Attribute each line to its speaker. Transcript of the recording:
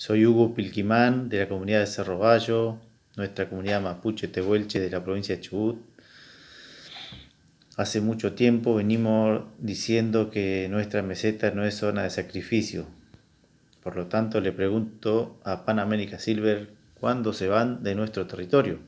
Speaker 1: Soy Hugo Pilquimán de la comunidad de Cerro Bayo, nuestra comunidad mapuche tehuelche de la provincia de Chubut. Hace mucho tiempo venimos diciendo que nuestra meseta no es zona de sacrificio. Por lo tanto, le pregunto a Pan America Silver cuándo se van de nuestro territorio.